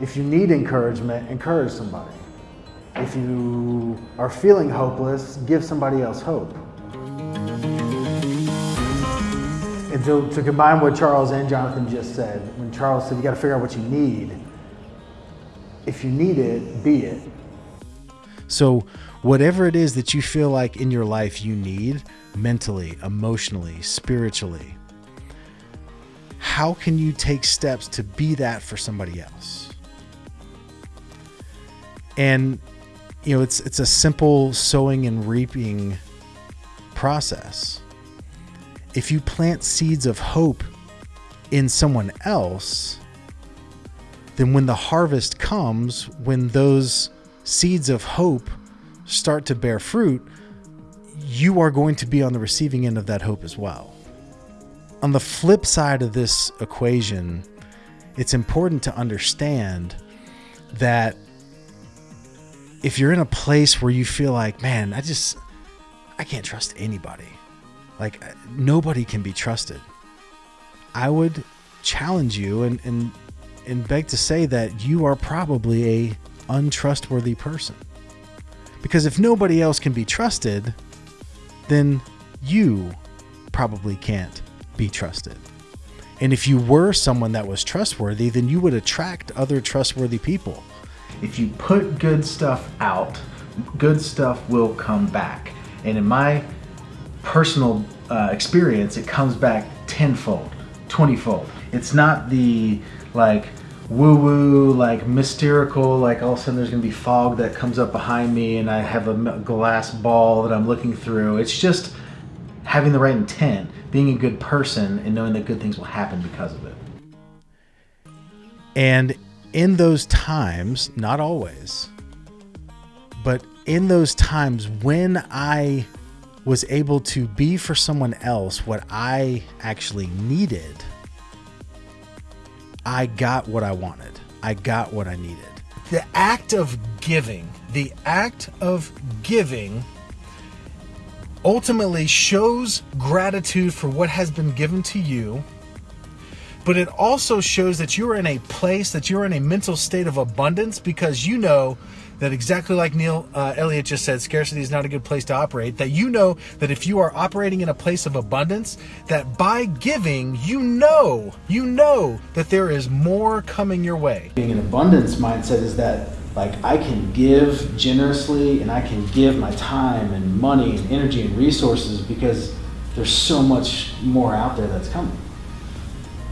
If you need encouragement, encourage somebody. If you are feeling hopeless, give somebody else hope. And to, to combine what Charles and Jonathan just said, when Charles said you got to figure out what you need, if you need it, be it. So, whatever it is that you feel like in your life you need mentally, emotionally, spiritually, how can you take steps to be that for somebody else? And you know, it's it's a simple sowing and reaping process. If you plant seeds of hope in someone else, then when the harvest comes, when those seeds of hope start to bear fruit, you are going to be on the receiving end of that hope as well. On the flip side of this equation, it's important to understand that if you're in a place where you feel like, man, I just, I can't trust anybody, like uh, nobody can be trusted, I would challenge you and, and, and beg to say that you are probably a untrustworthy person. Because if nobody else can be trusted, then you probably can't be trusted. And if you were someone that was trustworthy, then you would attract other trustworthy people. If you put good stuff out, good stuff will come back. And in my personal uh, experience, it comes back tenfold, twentyfold. It's not the like woo woo, like mystical, like all of a sudden there's gonna be fog that comes up behind me and I have a glass ball that I'm looking through. It's just having the right intent, being a good person, and knowing that good things will happen because of it. And in those times, not always, but in those times when I was able to be for someone else what I actually needed, I got what I wanted. I got what I needed. The act of giving, the act of giving ultimately shows gratitude for what has been given to you, but it also shows that you're in a place, that you're in a mental state of abundance because you know that exactly like Neil uh, Elliott just said, scarcity is not a good place to operate. That you know that if you are operating in a place of abundance, that by giving, you know, you know that there is more coming your way. Being an abundance mindset is that like I can give generously and I can give my time and money and energy and resources because there's so much more out there that's coming.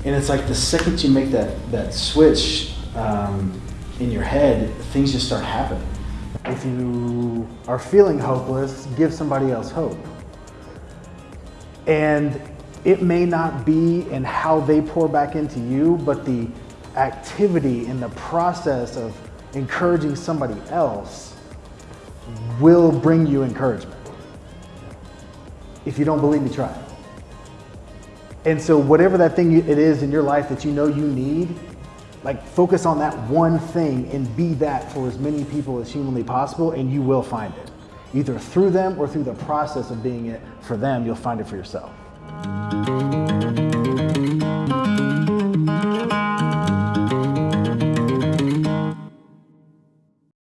And it's like the second you make that that switch um, in your head, things just start happening. If you are feeling hopeless, give somebody else hope. And it may not be in how they pour back into you, but the activity and the process of encouraging somebody else will bring you encouragement. If you don't believe me, try it. And so whatever that thing it is in your life that you know you need, like focus on that one thing and be that for as many people as humanly possible and you will find it. Either through them or through the process of being it for them, you'll find it for yourself.